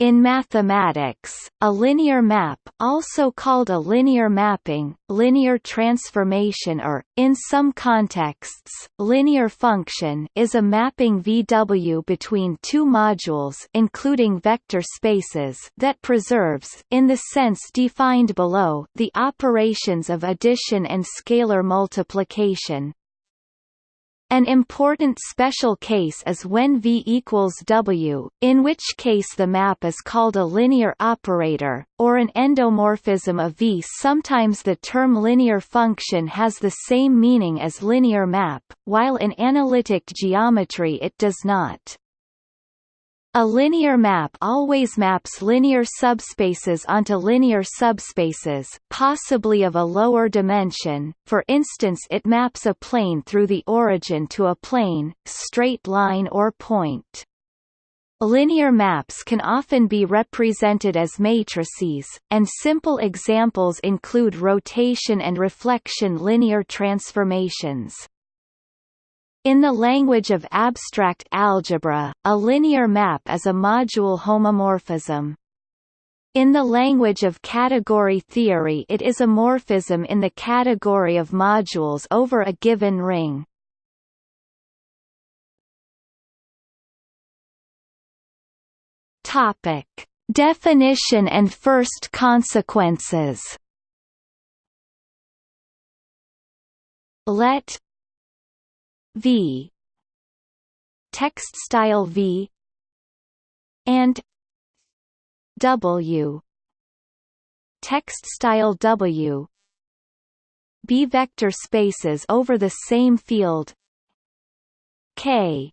In mathematics, a linear map also called a linear mapping, linear transformation or, in some contexts, linear function is a mapping VW between two modules including vector spaces that preserves in the sense defined below the operations of addition and scalar multiplication. An important special case is when V equals W, in which case the map is called a linear operator, or an endomorphism of V. Sometimes the term linear function has the same meaning as linear map, while in analytic geometry it does not. A linear map always maps linear subspaces onto linear subspaces, possibly of a lower dimension, for instance it maps a plane through the origin to a plane, straight line or point. Linear maps can often be represented as matrices, and simple examples include rotation and reflection linear transformations. In the language of abstract algebra, a linear map is a module homomorphism. In the language of category theory it is a morphism in the category of modules over a given ring. Definition and first consequences. Let V. Text style V. And W. Text style W. B vector spaces over the same field. K.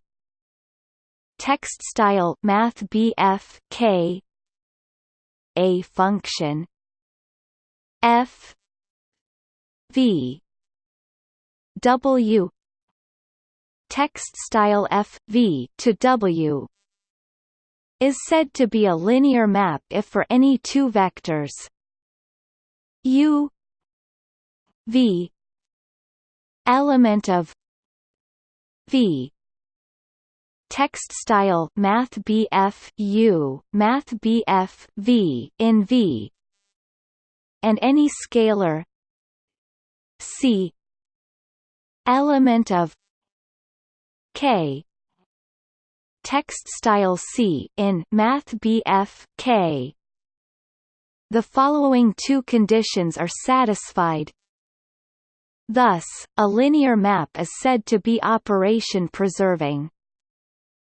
Text style math BF K. A function. F. V. W text style F v to W is said to be a linear map if for any two vectors. U v element of v. Text style math BF U math BF V in V. And any scalar C element of K text style C in Math BF K the following two conditions are satisfied Thus, a linear map is said to be operation preserving.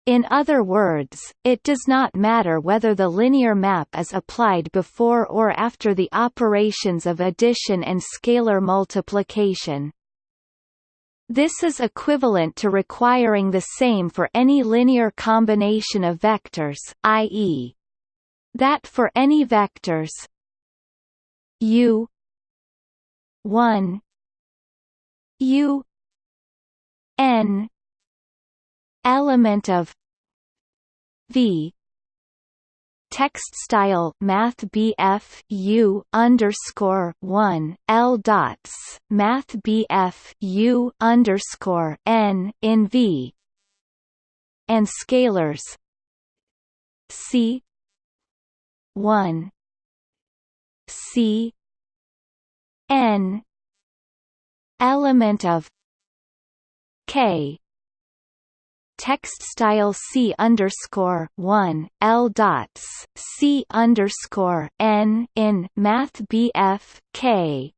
In other words, it does not matter whether the linear map is applied before or after the operations of addition and scalar multiplication. This is equivalent to requiring the same for any linear combination of vectors, i.e. that for any vectors u 1 u n element of v text style math BF U underscore one L dots math BF U underscore N in V and scalars. C one C N element of K text style C underscore one L dots C underscore N in Math BF K.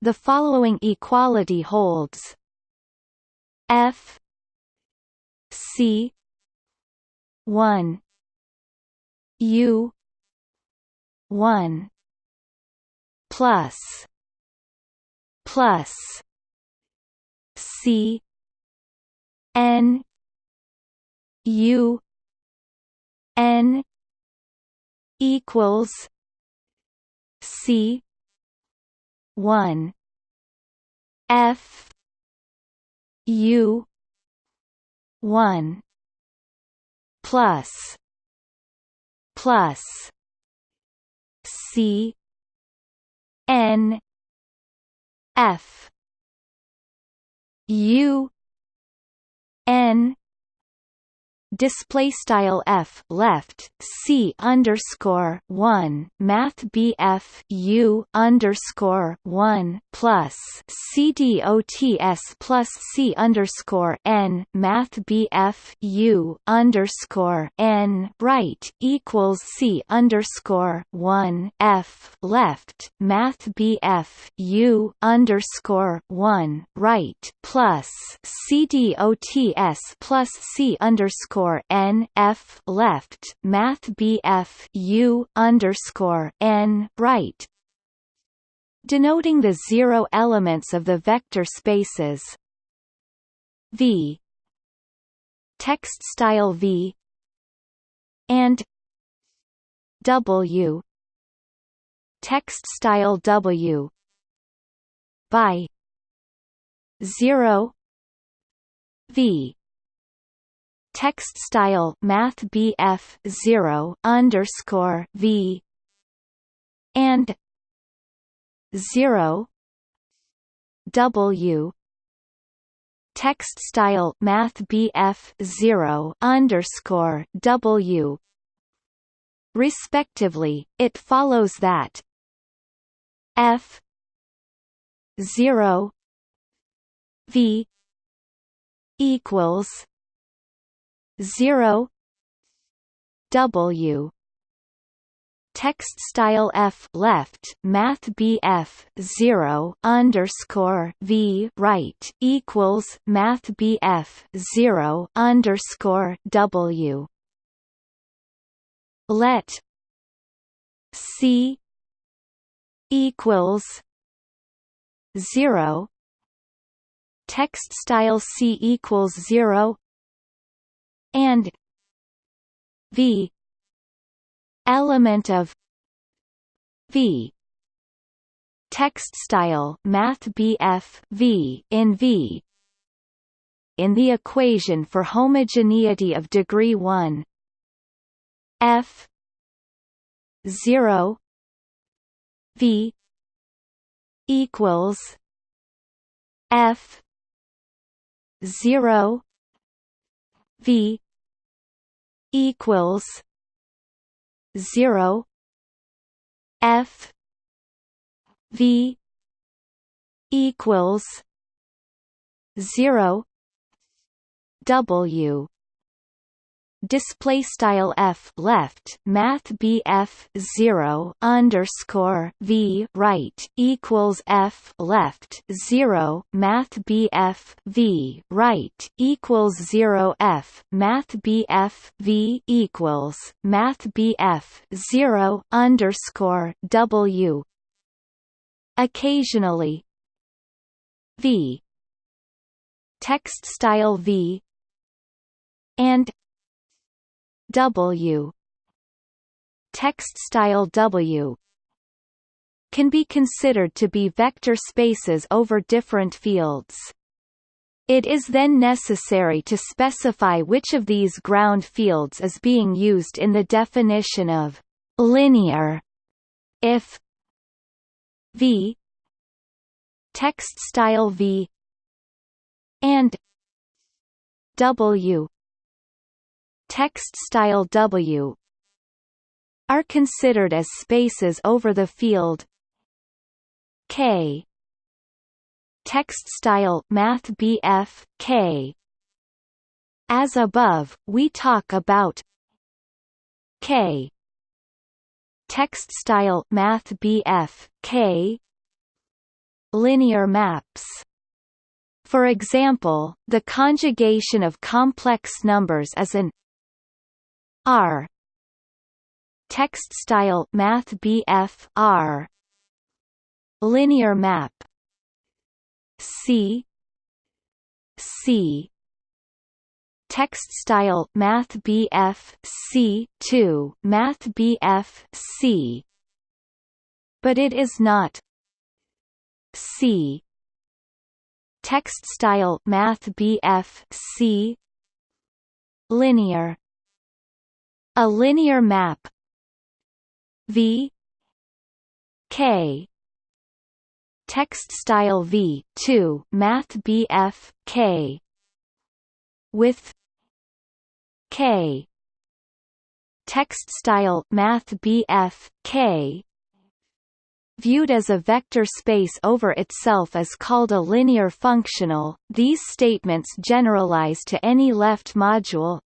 The following equality holds F C one U one plus plus C N U N equals C one F U one plus plus C N F U N display style f left c underscore one math bf u underscore one plus c dots plus c underscore n math bf u underscore n right equals c underscore one f left math bf u underscore one right plus c dots plus c underscore underscore N F left Math BF U underscore N right. Denoting the zero elements of the vector spaces. V. Text style V. And W. Text style W. By 0 V text style math BF 0 underscore V and 0 W. Text style math BF 0 underscore W. Respectively it follows that F 0 V equals 0 W. Text style f left math bf 0 underscore v right equals math bf 0 underscore w. Let c equals 0 text style c equals 0 and v element of v text style math BF v in v in the equation for homogeneity of degree 1 f 0 v equals f 0 v equals 0 f v equals 0 w display style f left math bf 0 underscore v right equals f left 0 math bf v right equals 0 f math bf v equals math bf 0 underscore w. Occasionally v. Text style v. And W text style W can be considered to be vector spaces over different fields. It is then necessary to specify which of these ground fields is being used in the definition of linear if v text style v and w text style W are considered as spaces over the field. K text style math BF K. As above we talk about K text style math BF K. Linear maps. For example, the conjugation of complex numbers is an R. Text style math BF R. Linear map. C. C. Text style math BF C 2 math BF C. But it is not. C. Text style math BF C. Linear a linear map. V. K. Text style V 2 math BF K. With K. Text style math BF K. Viewed as a vector space over itself is called a linear functional. These statements generalize to any left module.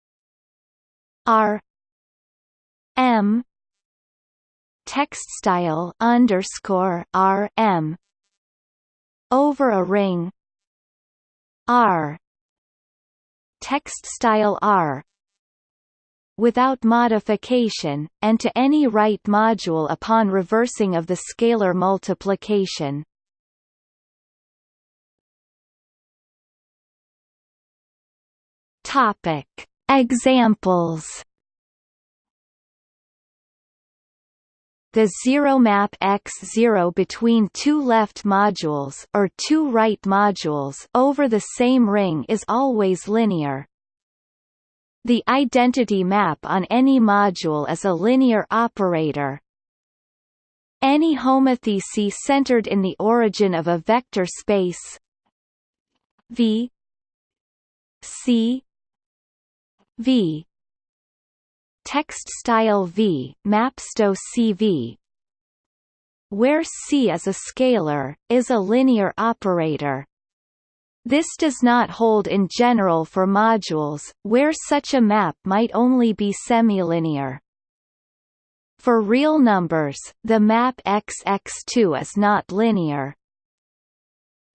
R M. Text style underscore R M. Over a ring. R. Text style R. Without modification, and to any right module upon reversing of the scalar multiplication. Topic: Examples. The zero map x0 between two left modules or two right modules over the same ring is always linear. The identity map on any module is a linear operator. Any homothety centered in the origin of a vector space V C V text style V maps to CV where C is a scalar, is a linear operator. This does not hold in general for modules, where such a map might only be semilinear. For real numbers, the map XX2 is not linear.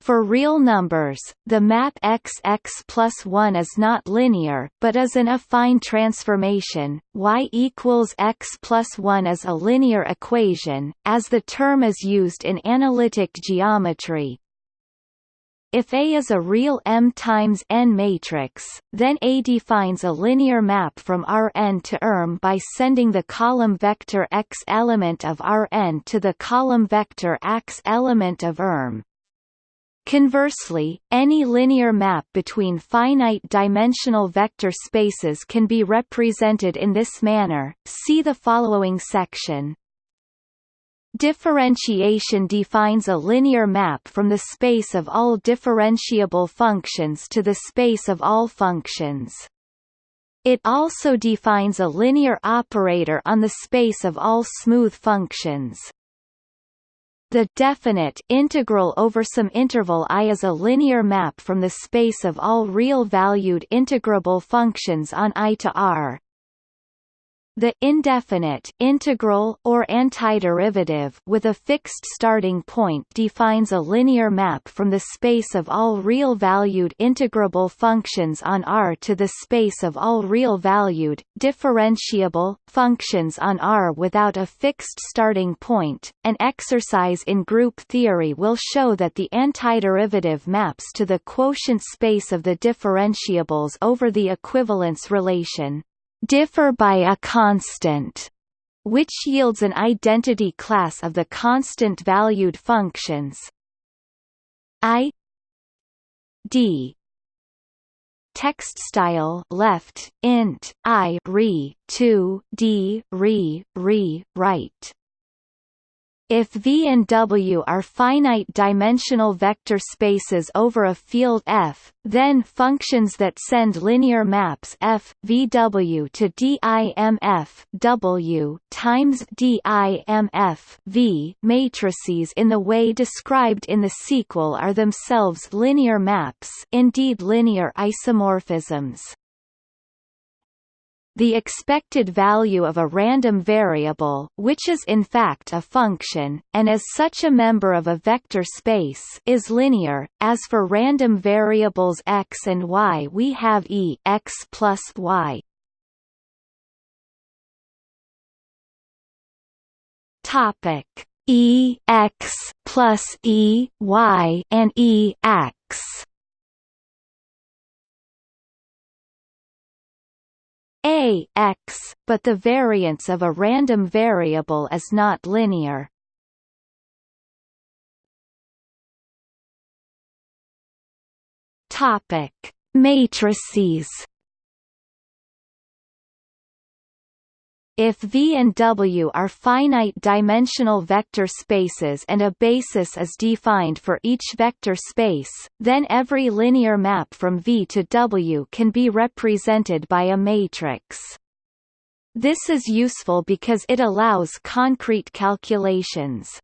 For real numbers, the map XX plus 1 is not linear, but is an affine transformation. y equals x plus 1 is a linear equation, as the term is used in analytic geometry. If A is a real M times N matrix, then A defines a linear map from Rn to Rm by sending the column vector x element of Rn to the column vector x element of Rm. Conversely, any linear map between finite-dimensional vector spaces can be represented in this manner. See the following section. Differentiation defines a linear map from the space of all differentiable functions to the space of all functions. It also defines a linear operator on the space of all smooth functions. The definite integral over some interval i is a linear map from the space of all real-valued integrable functions on i to r. The indefinite integral or antiderivative with a fixed starting point defines a linear map from the space of all real-valued integrable functions on R to the space of all real-valued, differentiable, functions on R without a fixed starting point. An exercise in group theory will show that the antiderivative maps to the quotient space of the differentiables over the equivalence relation differ by a constant, which yields an identity class of the constant-valued functions. I d text style left int i re 2 d re re right if V and W are finite-dimensional vector spaces over a field F, then functions that send linear maps f VW to DIMF W times DIMF V matrices in the way described in the sequel are themselves linear maps, indeed linear isomorphisms the expected value of a random variable which is in fact a function, and as such a member of a vector space is linear. As for random variables x and y we have e x plus y. Topic e x plus e y and e x a x, but the variance of a random variable is not linear. Topic: Matrices. If V and W are finite-dimensional vector spaces and a basis is defined for each vector space, then every linear map from V to W can be represented by a matrix. This is useful because it allows concrete calculations.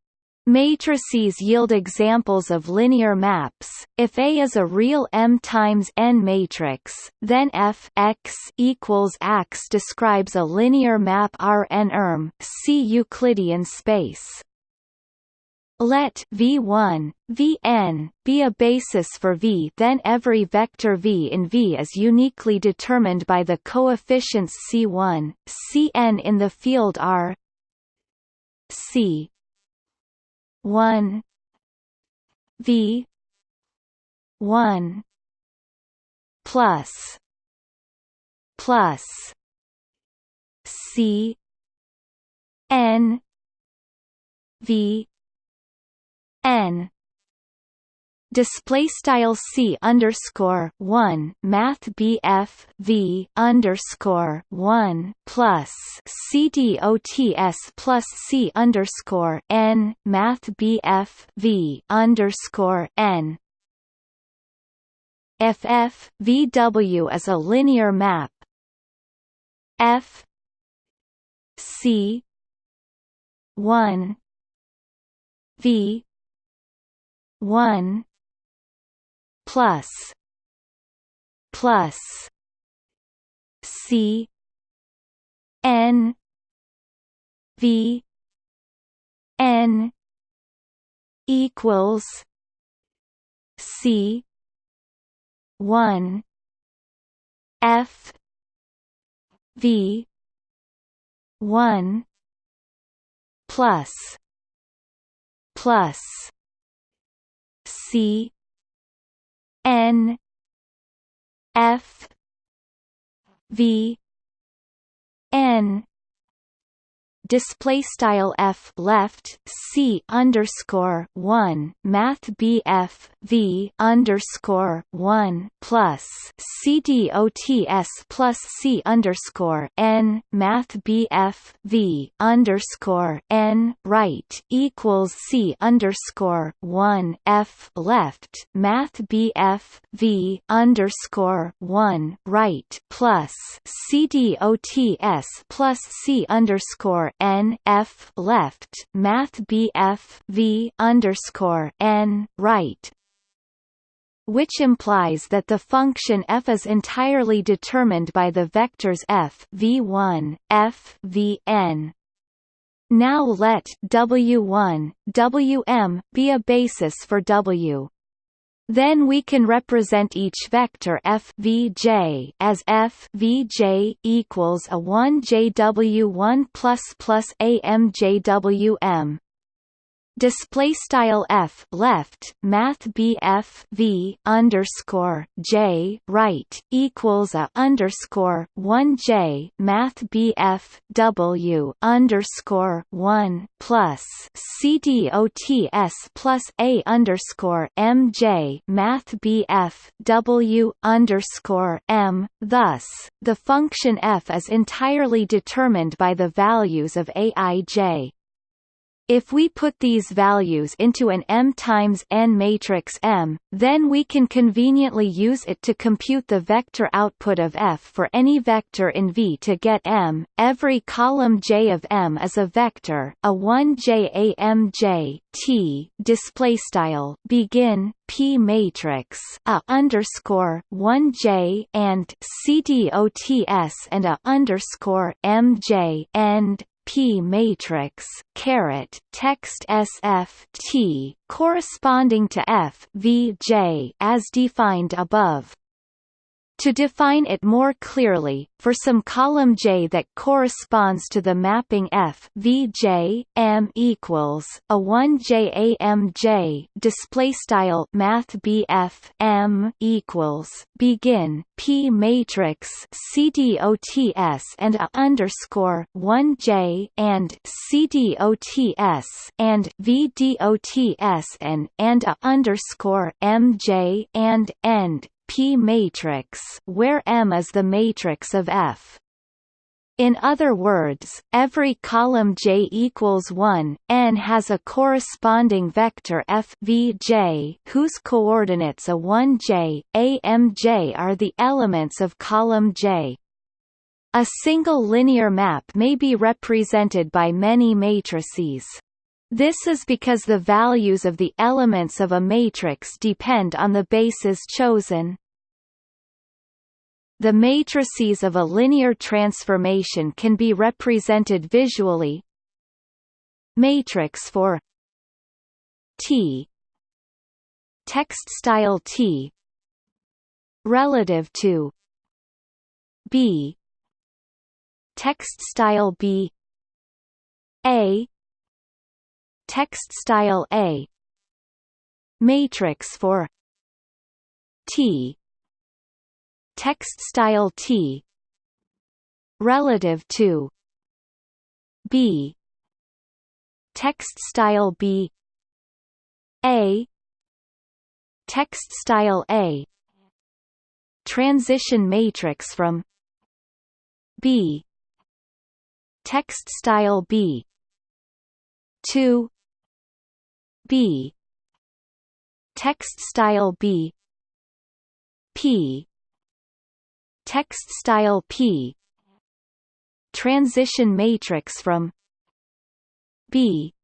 Matrices yield examples of linear maps. If A is a real M times N matrix, then F x equals X describes a linear map Rn erm, see Euclidean space. Let V1, Vn, be a basis for V then every vector V in V is uniquely determined by the coefficients C1, Cn in the field R C one. V. One. Plus. Plus. C. N. V. N display style c underscore one math bf v underscore one plus c dots plus c underscore n math bf v underscore n. If f vw is a linear map. F c one v one plus plus C N V N equals C one F V one plus plus C N F V N. Display style f left c underscore one math bf v underscore one plus c dots plus c underscore n math bf v underscore n right equals c underscore one f left math bf v underscore one right plus c dots plus c underscore n f left math bf v underscore n right which implies that the function f is entirely determined by the vectors f v1, f vn. Now let w1, wm be a basis for w. Then we can represent each vector f vj as f vj equals a 1 jw1 plus plus amjwm display style f left math bf v underscore j right equals a underscore one j math bf w underscore one plus c dots plus a underscore mj math bf w underscore m. Thus, the function f is entirely determined by the values of aij. If we put these values into an M times n matrix M, then we can conveniently use it to compute the vector output of F for any vector in V to get M. Every column J of M is a vector, a 1J AMJ T display style begin P matrix a underscore 1J and CDOTS and a underscore MJ end P matrix caret text SF T corresponding to F V J as defined above. To define it more clearly, for some column J that corresponds to the mapping F Vj M equals a 1 J A M J display style Math BF M equals begin P matrix CDOTS and a underscore 1 J and CDOTS and VDOTS and and a underscore MJ and end P matrix where M is the matrix of F. In other words, every column J equals 1, n has a corresponding vector f v j whose coordinates a 1j, a mj are the elements of column J. A single linear map may be represented by many matrices. This is because the values of the elements of a matrix depend on the bases chosen. The matrices of a linear transformation can be represented visually. Matrix for T. Text style T. Relative to B. Text style B. A text style A. Matrix for T. Text style T. Relative to B. Text style B. A. Text style A. Transition matrix from B. Text style B. To B. Text style B. P. Text style P. Transition matrix from B.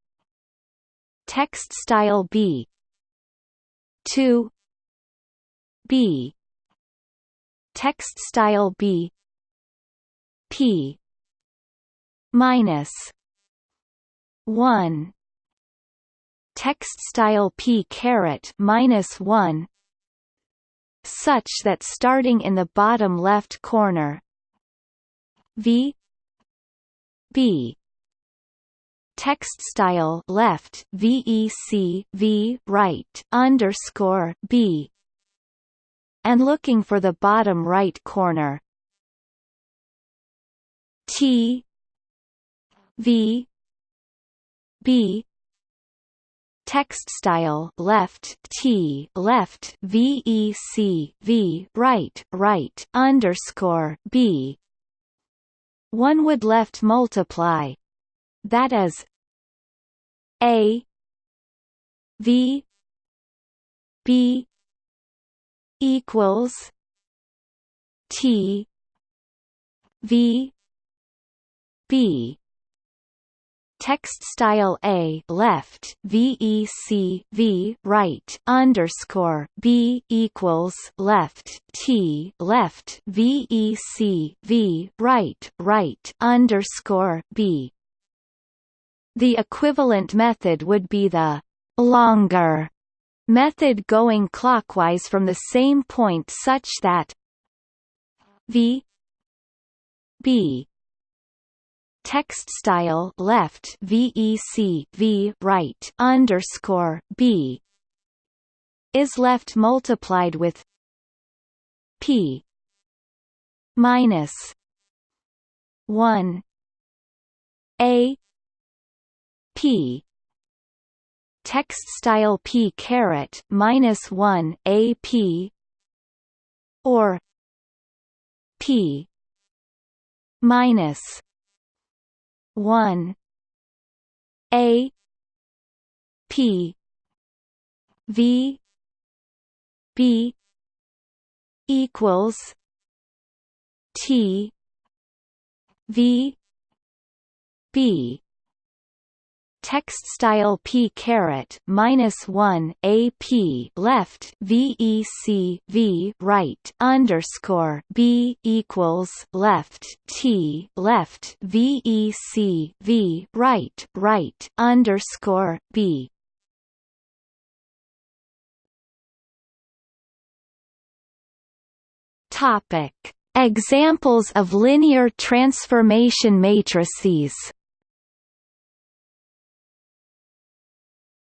Text style B. To B. Text style B. P. Minus 1 text style p caret minus 1 such that starting in the bottom left corner v b text style left vec v right underscore b and looking for the bottom right corner t v b text style left t left vec v right right underscore b. One would left multiply that is a v b equals t v b text style a left vec v right underscore b equals left t left vec v right right underscore b. The equivalent method would be the longer method going clockwise from the same point such that v b text style left vec v right underscore b is left multiplied with p minus 1 a p. Text style p caret minus 1 a p or p minus 1 a. P. V. B. equals t. V. B text style p caret minus one a p left vec v right underscore b equals left t left vec v right right underscore b Topic: Examples of linear transformation matrices.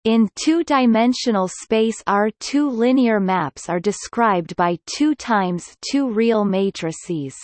In two-dimensional space R2 linear maps are described by 2 times 2 real matrices.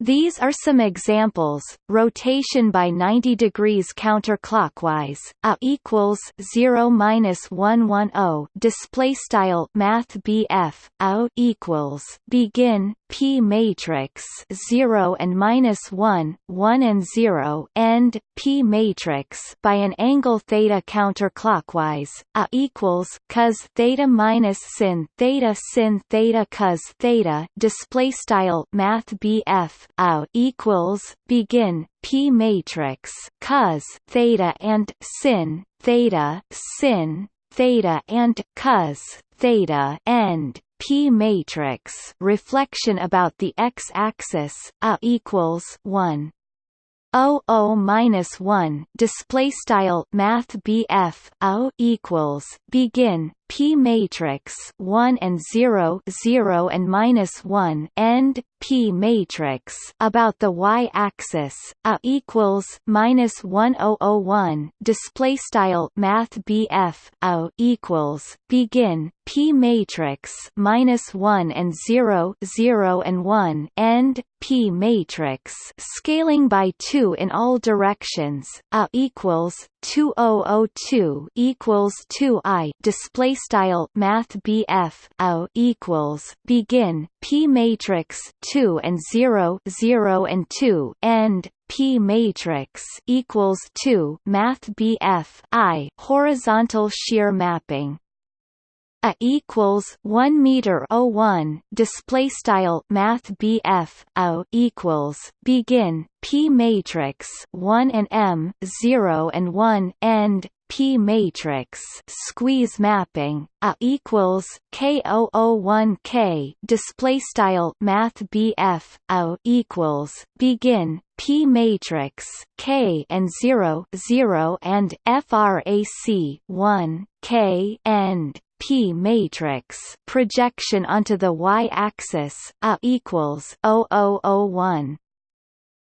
These are some examples: rotation by 90 degrees counterclockwise, a equals 0 minus 110. Display style Math BF a equals begin P matrix 0 and minus 1, 1 and 0 end P matrix by an angle theta counterclockwise a equals cos theta minus sin theta sin theta cos theta display style math BF a equals begin P matrix cos theta and sin theta sin theta and cos theta end P matrix reflection about the x-axis a equals 1 O O minus one display style Math BF O equals begin P matrix one and zero zero and minus one end P matrix. About the y axis A equals minus one O O one display style Math BF O equals begin P matrix minus one and zero zero and one end P matrix. Scaling by two in all directions A equals 2002 equals 2 i display style math BF O equals begin P matrix 2 and 0 0 and 2 end P matrix equals 2 math BF I horizontal shear mapping a equals 1 meter 01 display style math BF O equals begin P matrix 1 and M 0 and 1 end P matrix squeeze mapping a equals K001 K display style math BF O equals begin P matrix K and 0 0 and frac 1 K end P matrix projection onto the y-axis a equals 0001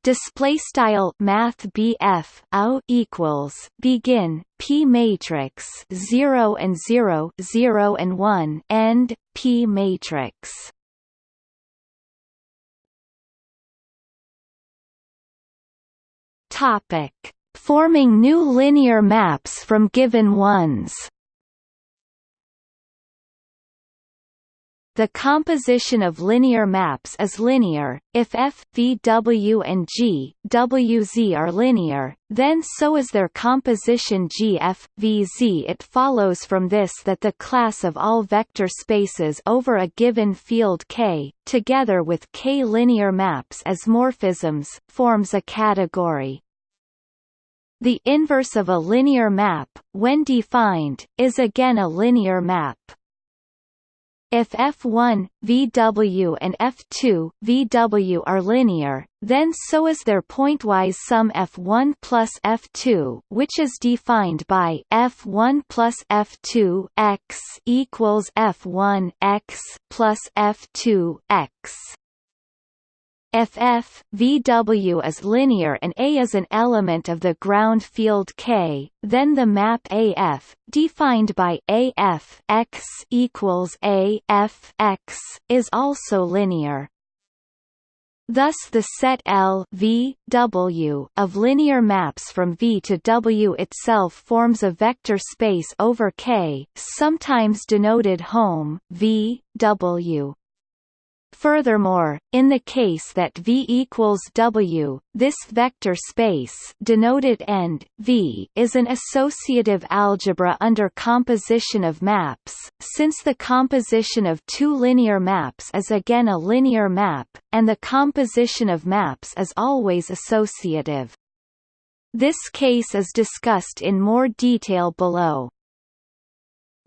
display style math BF O equals begin P matrix 0 and 0 0 and 1 end P matrix. Topic. Forming new linear maps from given ones The composition of linear maps is linear, if f, v w and g, w z are linear, then so is their composition g f, v z. It follows from this that the class of all vector spaces over a given field K, together with K linear maps as morphisms, forms a category. The inverse of a linear map, when defined, is again a linear map. If f1, Vw and f2, Vw are linear, then so is their pointwise sum f1 plus f2 which is defined by f1 plus f2 x equals f1 x plus f2 x. If f, VW is linear and A is an element of the ground field K, then the map AF, defined by AF x equals A F x, is also linear. Thus the set L v, w of linear maps from V to W itself forms a vector space over K, sometimes denoted Hom v, w. Furthermore, in the case that V equals W, this vector space denoted end V is an associative algebra under composition of maps, since the composition of two linear maps is again a linear map, and the composition of maps is always associative. This case is discussed in more detail below.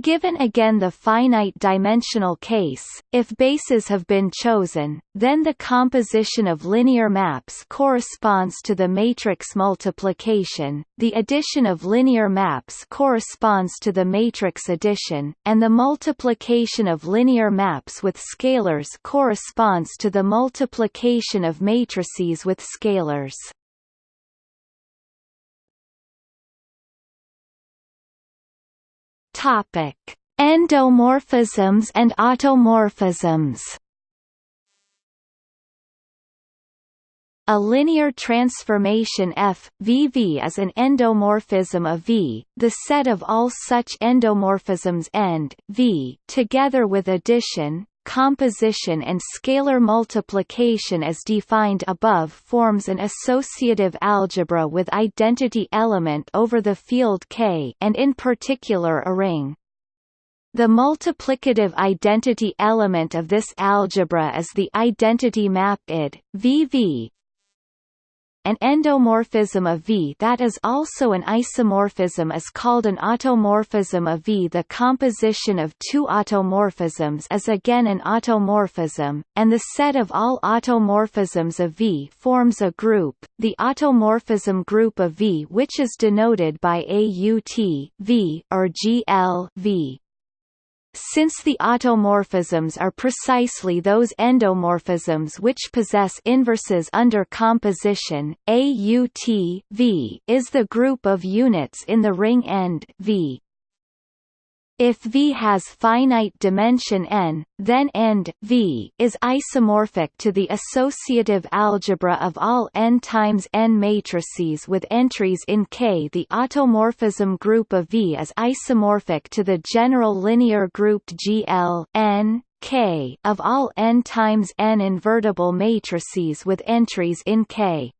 Given again the finite-dimensional case, if bases have been chosen, then the composition of linear maps corresponds to the matrix multiplication, the addition of linear maps corresponds to the matrix addition, and the multiplication of linear maps with scalars corresponds to the multiplication of matrices with scalars. Topic: Endomorphisms and automorphisms. A linear transformation f, VV is an endomorphism of V, the set of all such endomorphisms end, V, together with addition, composition and scalar multiplication as defined above forms an associative algebra with identity element over the field K and in particular a ring. The multiplicative identity element of this algebra is the identity map ID, VV. An endomorphism of V that is also an isomorphism is called an automorphism of V. The composition of two automorphisms is again an automorphism, and the set of all automorphisms of V forms a group, the automorphism group of V which is denoted by AUT v or GL v. Since the automorphisms are precisely those endomorphisms which possess inverses under composition, AUT v is the group of units in the ring end v. If V has finite dimension n, then end V is isomorphic to the associative algebra of all n times n matrices with entries in K. The automorphism group of V is isomorphic to the general linear grouped GL n K of all n times n invertible matrices with entries in K.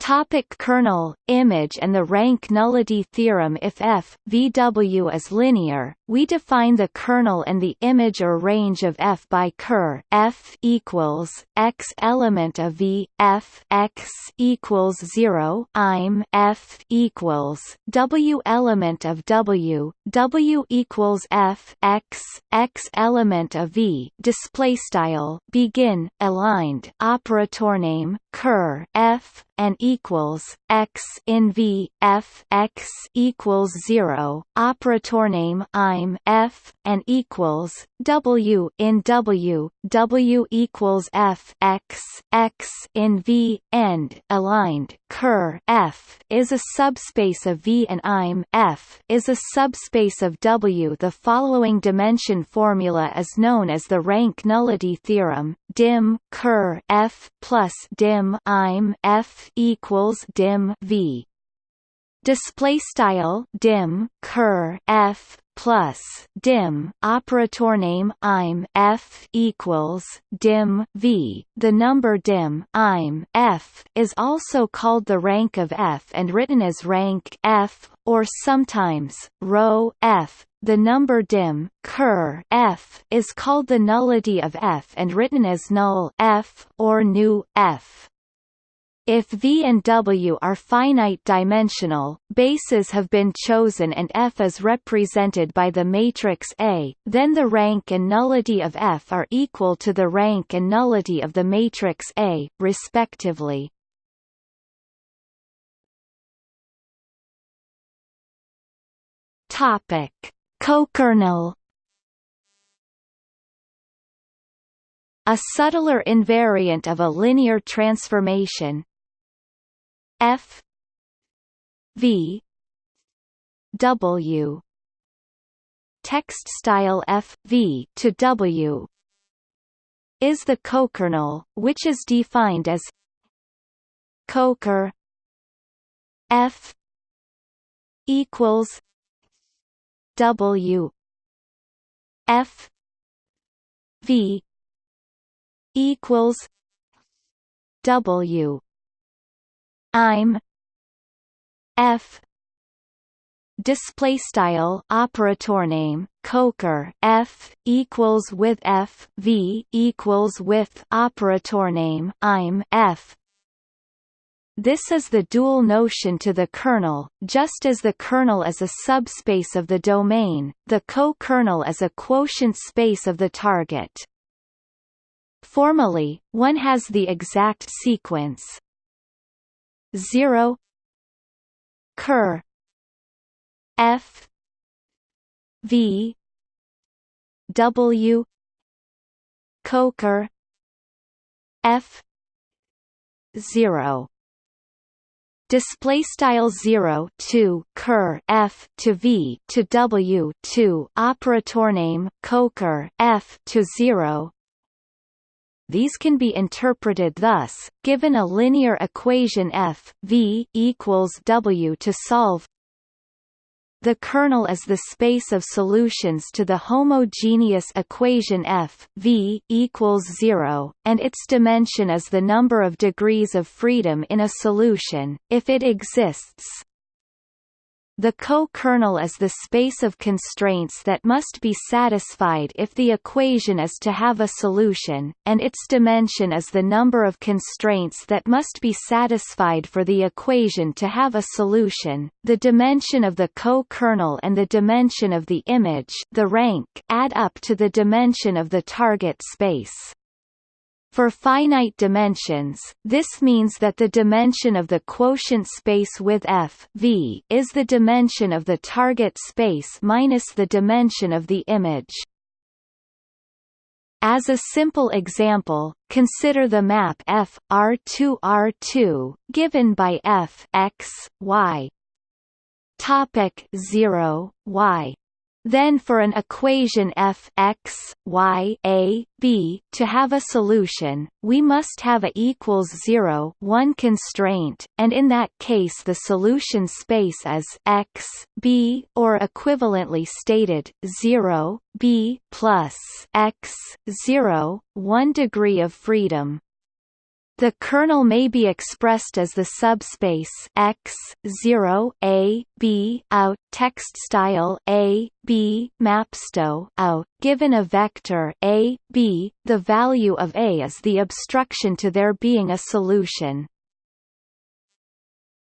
Topic kernel, image and the rank nullity theorem If f, VW is linear, we define the kernel and the image or range of f by ker f equals x element of v f x equals 0 im f equals w element of w w equals f x x element of v display style begin aligned operator name ker f and equals x in v f x equals 0 operator name im f and equals w in w w equals f x x in v end aligned ker f is a subspace of v and im f is a subspace of w. The following dimension formula is known as the rank nullity theorem dim ker f plus dim im f equals dim v. Display style dim ker f plus dim operator name im f equals dim v. The number dim im f is also called the rank of f and written as rank f or sometimes row f. The number dim ker f is called the nullity of f and written as null f or nu f if V and W are finite-dimensional, bases have been chosen and F is represented by the matrix A, then the rank and nullity of F are equal to the rank and nullity of the matrix A, respectively. Topic: Cokernel A subtler invariant of a linear transformation, F V W. Text style F V to W. Is the cokernel, which is defined as coker F equals W. F V equals W im F display style operator name coker f equals with f v equals with operator name im f this is the dual notion to the kernel, just as the kernel is a subspace of the domain, the co-kernel is a quotient space of the target. Formally, one has the exact sequence 0 ker f v w coker f 0 display style 0 to ker f to v to w to operator name coker f to 0 these can be interpreted thus, given a linear equation f v equals w to solve the kernel is the space of solutions to the homogeneous equation f v equals 0, and its dimension is the number of degrees of freedom in a solution, if it exists. The co-kernel is the space of constraints that must be satisfied if the equation is to have a solution, and its dimension is the number of constraints that must be satisfied for the equation to have a solution. The dimension of the co-kernel and the dimension of the image, the rank, add up to the dimension of the target space. For finite dimensions, this means that the dimension of the quotient space with f v is the dimension of the target space minus the dimension of the image. As a simple example, consider the map f R2 R2 given by f x y topic 0 y then for an equation f x y a b to have a solution, we must have a equals 0 one constraint, and in that case the solution space is x b or equivalently stated 0 b plus x 0 one degree of freedom. The kernel may be expressed as the subspace x 0 a b out text style a b mapsto out given a vector a b. The value of a is the obstruction to there being a solution.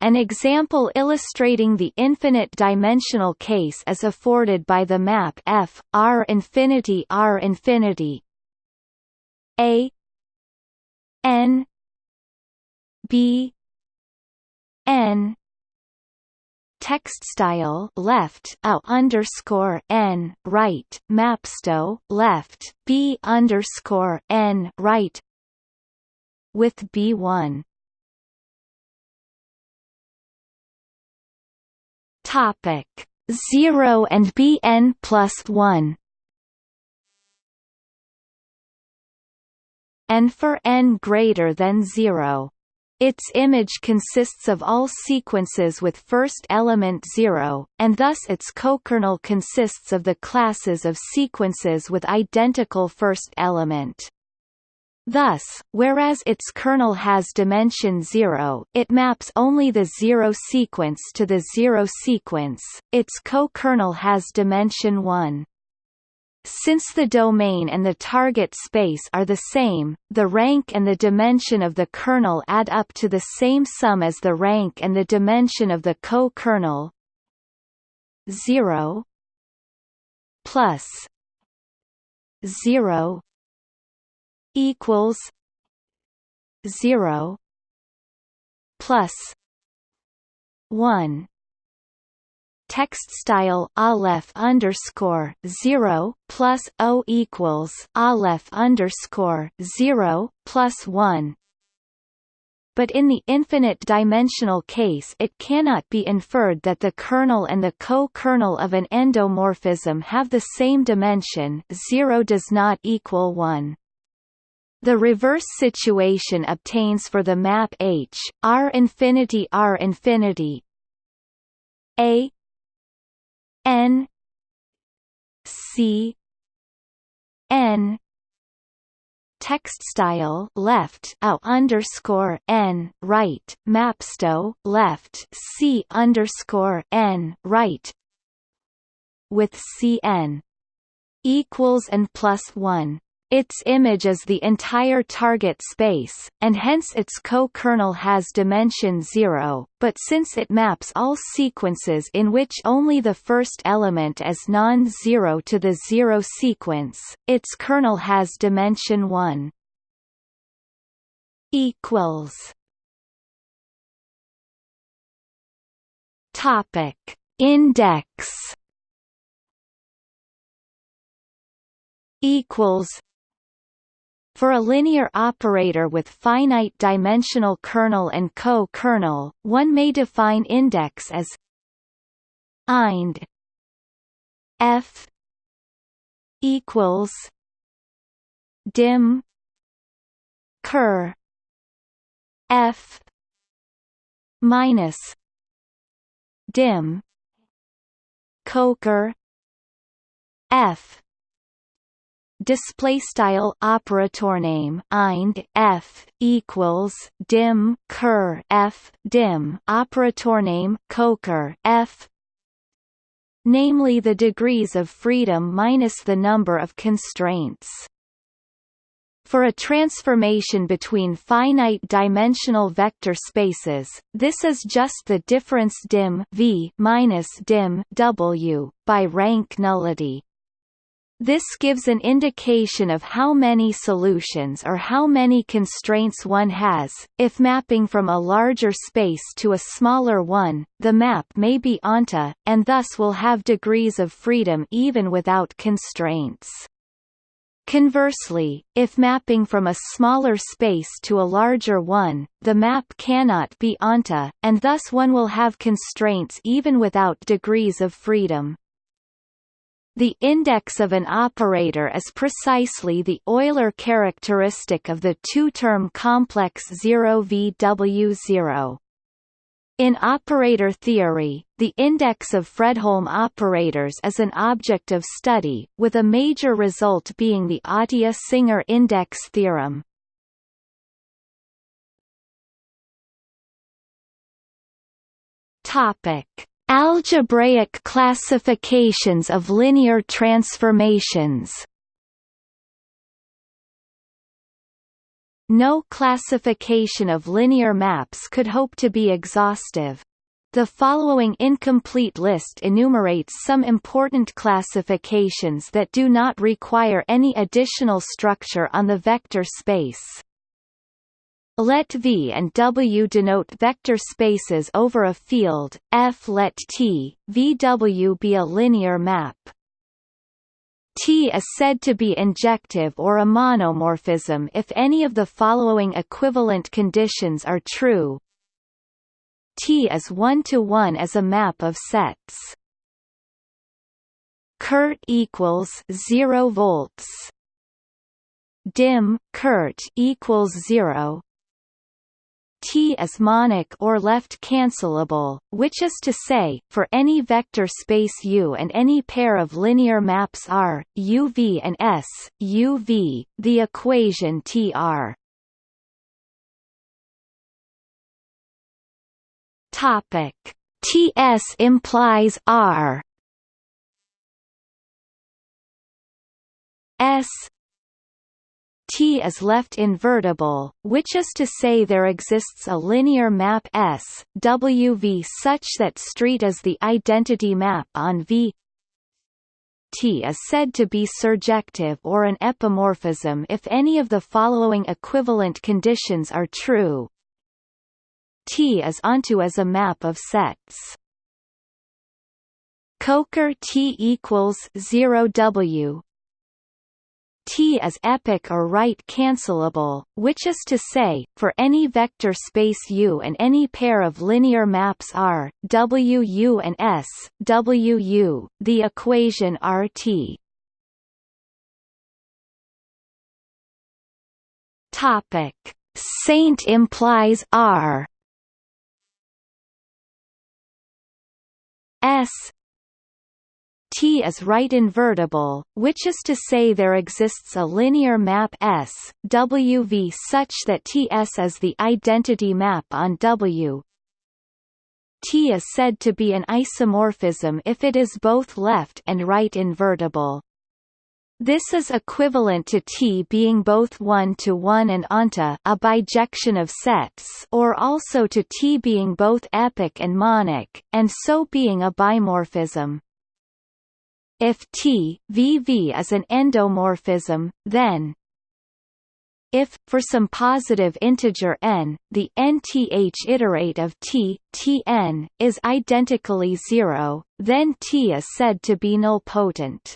An example illustrating the infinite dimensional case is afforded by the map F R infinity R infinity a n B N text style left a underscore n right mapsto left b underscore n right with b1 topic 0 and bn plus 1 and for n greater than 0 its image consists of all sequences with first element 0, and thus its cokernel consists of the classes of sequences with identical first element. Thus, whereas its kernel has dimension 0, it maps only the 0 sequence to the 0 sequence, its co-kernel has dimension 1. Since the domain and the target space are the same, the rank and the dimension of the kernel add up to the same sum as the rank and the dimension of the co-kernel. 0 plus 0 equals 0 plus 1 text style aleph underscore zero plus o equals aleph underscore zero plus one. But in the infinite dimensional case it cannot be inferred that the kernel and the co-kernel of an endomorphism have the same dimension 0 does not equal 1. The reverse situation obtains for the map H, R infinity R infinity A N C N. Text style left a underscore n right mapsto left c underscore n right with cn equals n plus one its image is the entire target space, and hence its co-kernel has dimension 0, but since it maps all sequences in which only the first element is non-zero to the zero sequence, its kernel has dimension 1. equals. Topic. Index. Equals for a linear operator with finite dimensional kernel and co-kernel, one may define index as ind f equals dim ker f minus dim Coker F display style operator name ind f equals dim ker f dim operator name coker f namely the degrees of freedom minus the number of constraints for a transformation between finite-dimensional vector spaces, this is just the difference dim v minus dim w by rank nullity. This gives an indication of how many solutions or how many constraints one has. If mapping from a larger space to a smaller one, the map may be onto, and thus will have degrees of freedom even without constraints. Conversely, if mapping from a smaller space to a larger one, the map cannot be onto, and thus one will have constraints even without degrees of freedom. The index of an operator is precisely the Euler characteristic of the two-term complex 0VW0. In operator theory, the index of Fredholm operators is an object of study, with a major result being the Atiyah-Singer index theorem. Topic: Algebraic classifications of linear transformations No classification of linear maps could hope to be exhaustive. The following incomplete list enumerates some important classifications that do not require any additional structure on the vector space. Let V and W denote vector spaces over a field, F let T, VW be a linear map. T is said to be injective or a monomorphism if any of the following equivalent conditions are true. T is one-to-one -one as a map of sets. Kurt equals 0 volts. Dim Kurt equals 0 T is monic or left cancelable, which is to say, for any vector space U and any pair of linear maps R, UV and S, UV, the equation TR. Topic TS implies R S T is left invertible, which is to say there exists a linear map S, such that street is the identity map on V T is said to be surjective or an epimorphism if any of the following equivalent conditions are true. T is onto as a map of sets. Coker T equals 0 W T is epic or right cancelable, which is to say, for any vector space U and any pair of linear maps R, WU and S, W U, the equation RT. Topic: Saint implies R. S T is right invertible, which is to say there exists a linear map S, WV such that TS is the identity map on W. T is said to be an isomorphism if it is both left and right invertible. This is equivalent to T being both one-to-one -one and onto a bijection of sets or also to T being both epic and monic, and so being a bimorphism. If T VV is an endomorphism, then if, for some positive integer n, the nth iterate of t, tn, is identically zero, then T is said to be nilpotent.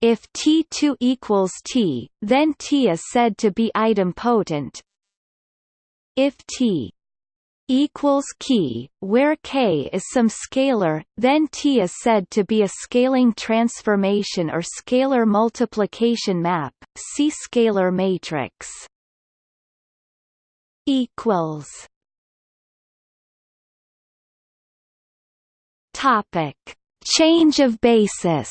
If T2 equals T, then T is said to be idempotent. If T equals key, where k is some scalar, then T is said to be a scaling transformation or scalar multiplication map. See scalar matrix. Equals. Topic: Change of basis.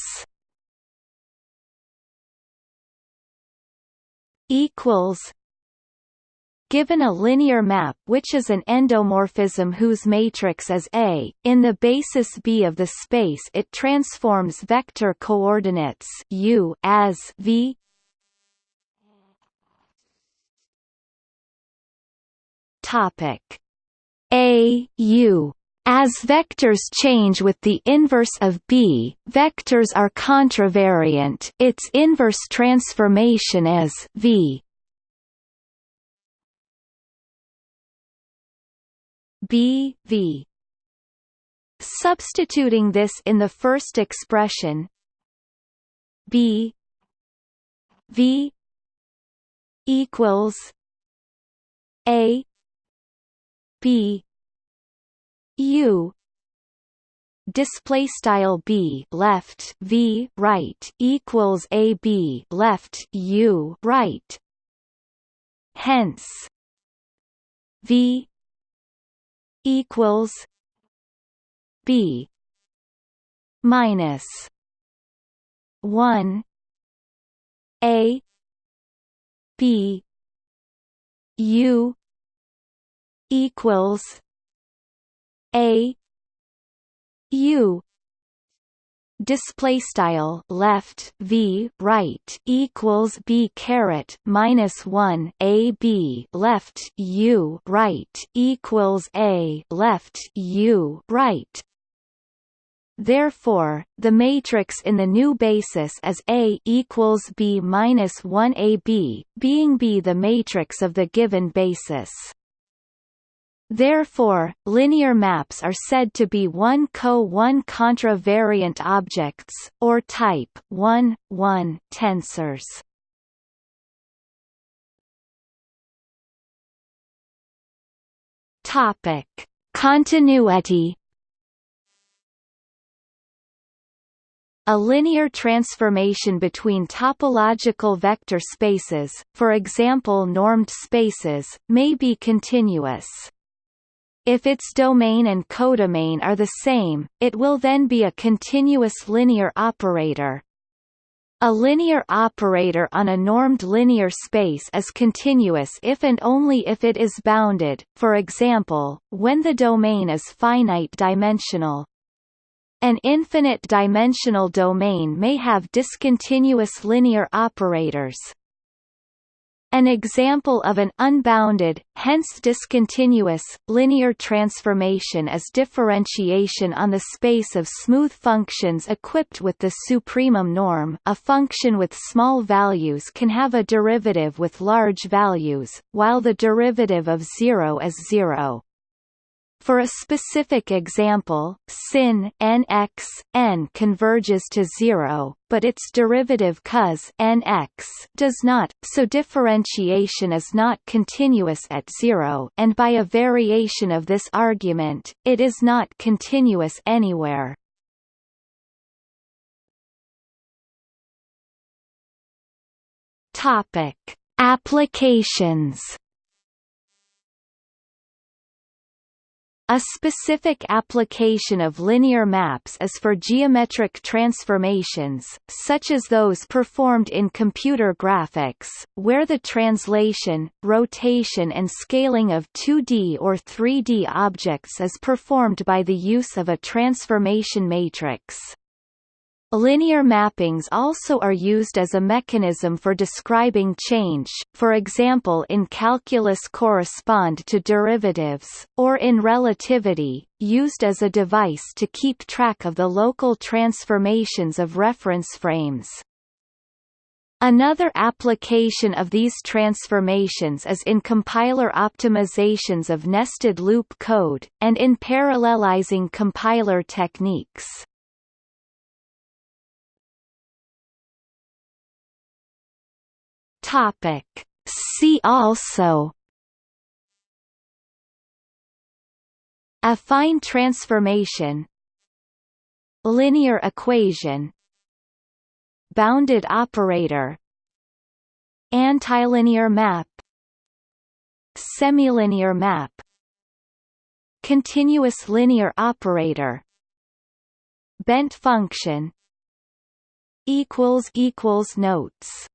Equals. Given a linear map which is an endomorphism whose matrix is A, in the basis B of the space it transforms vector coordinates U as V. Topic. A U. As vectors change with the inverse of B, vectors are contravariant. Its inverse transformation is V B V. Substituting this in the first expression B V equals A B U. Display style b left v right equals a b left u right. Hence v equals b minus 1 a b u equals a u display style left v right equals b caret minus 1 a b left u right equals a left u right Therefore, the matrix in the new basis is A equals B minus 1 AB, being B the matrix of the given basis. Therefore, linear maps are said to be 1 co-1 contravariant objects, or type 1, 1 tensors. Topic: Continuity A linear transformation between topological vector spaces, for example normed spaces, may be continuous. If its domain and codomain are the same, it will then be a continuous linear operator. A linear operator on a normed linear space is continuous if and only if it is bounded, for example, when the domain is finite dimensional. An infinite-dimensional domain may have discontinuous linear operators. An example of an unbounded, hence discontinuous, linear transformation is differentiation on the space of smooth functions equipped with the supremum norm a function with small values can have a derivative with large values, while the derivative of zero is zero. For a specific example, sin nx, n converges to 0, but its derivative cos nx does not, so differentiation is not continuous at 0 and by a variation of this argument, it is not continuous anywhere. Topic: Applications A specific application of linear maps is for geometric transformations, such as those performed in computer graphics, where the translation, rotation and scaling of 2D or 3D objects is performed by the use of a transformation matrix. Linear mappings also are used as a mechanism for describing change, for example in calculus correspond to derivatives, or in relativity, used as a device to keep track of the local transformations of reference frames. Another application of these transformations is in compiler optimizations of nested loop code, and in parallelizing compiler techniques. Topic. See also Affine transformation Linear equation Bounded operator Antilinear map Semilinear map Continuous linear operator bent function equals equals notes